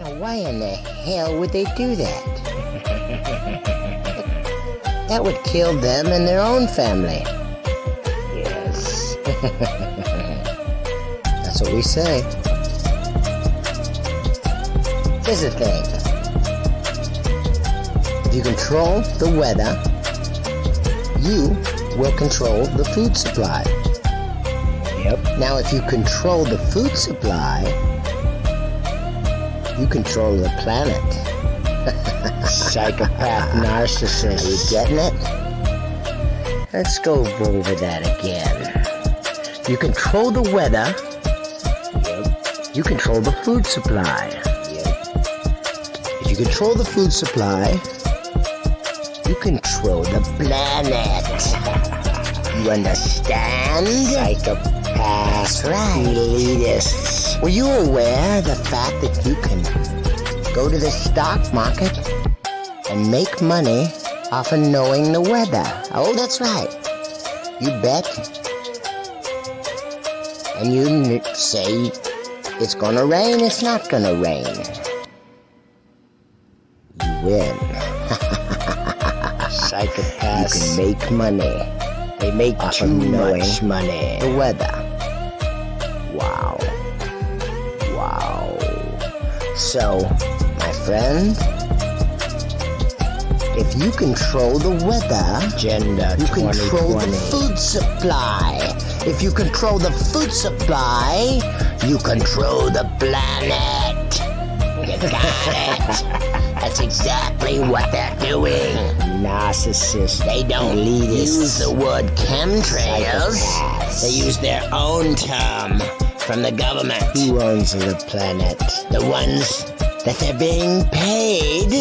Now, why in the hell would they do that? that would kill them and their own family. Yes. That's what we say. Here's the thing. If you control the weather, you will control the food supply. Yep. Now, if you control the food supply, you control the planet. Psychopath narcissist. Are you getting it? Let's go over that again. You control the weather, Yep. you control the food supply. Yep. If you control the food supply, you control the planet. You understand? Psychopath. That's right. Elitists. Were you aware of the fact that you can go to the stock market and make money off of knowing the weather? Oh, that's right. You bet. And you say it's gonna rain, it's not gonna rain. You win. You can make money they make off too much money. the weather. Wow. Wow. So, my friend, if you control the weather, Agenda you control the food supply. If you control the food supply, you control the planet. You got it. That's exactly what they're doing. Narcissists. They don't elitist. use the word chemtrails. Psychopaths. They use their own term from the government. Who owns the planet? The ones that they're being paid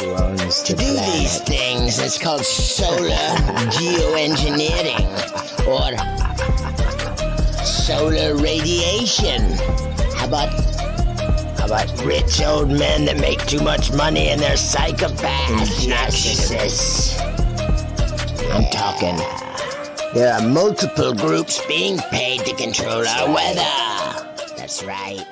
Who owns to the do planet? these things. It's called solar geoengineering or solar radiation. How about about rich old men that make too much money and they're psychopaths, mm-hmm. narcissists? I'm talking. There are multiple groups being paid to control our weather. That's right.